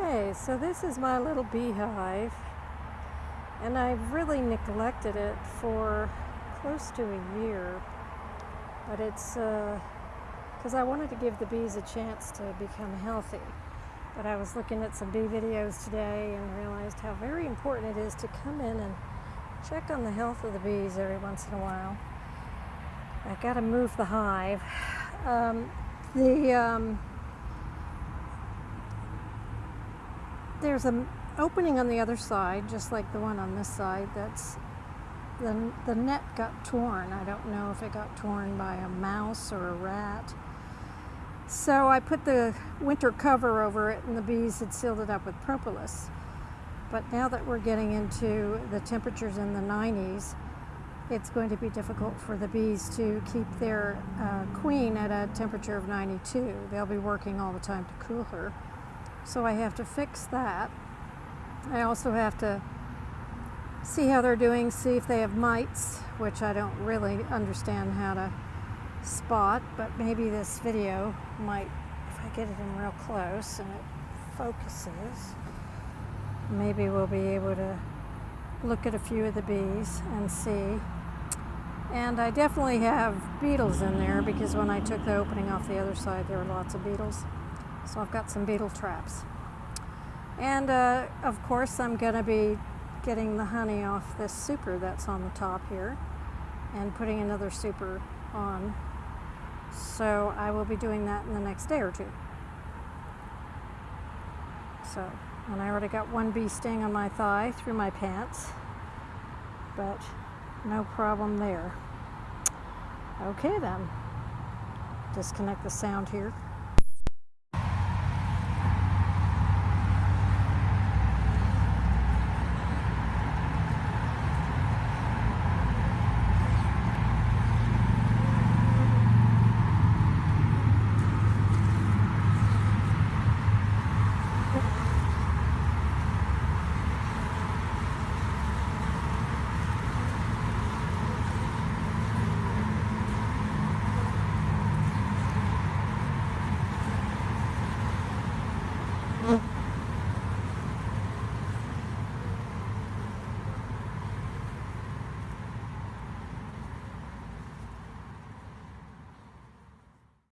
Okay, so this is my little beehive, and I've really neglected it for close to a year. But it's because uh, I wanted to give the bees a chance to become healthy. But I was looking at some bee videos today and realized how very important it is to come in and check on the health of the bees every once in a while. I got to move the hive. Um, the um, there's an opening on the other side, just like the one on this side. That's the, the net got torn. I don't know if it got torn by a mouse or a rat. So I put the winter cover over it and the bees had sealed it up with propolis. But now that we're getting into the temperatures in the 90s, it's going to be difficult for the bees to keep their uh, queen at a temperature of 92. They'll be working all the time to cool her. So I have to fix that. I also have to see how they're doing, see if they have mites, which I don't really understand how to spot, but maybe this video might, if I get it in real close and it focuses, maybe we'll be able to look at a few of the bees and see. And I definitely have beetles in there because when I took the opening off the other side, there were lots of beetles. So I've got some beetle traps. And uh, of course, I'm going to be getting the honey off this super that's on the top here and putting another super on. So I will be doing that in the next day or two. So, and I already got one bee sting on my thigh through my pants, but no problem there. Okay then, disconnect the sound here.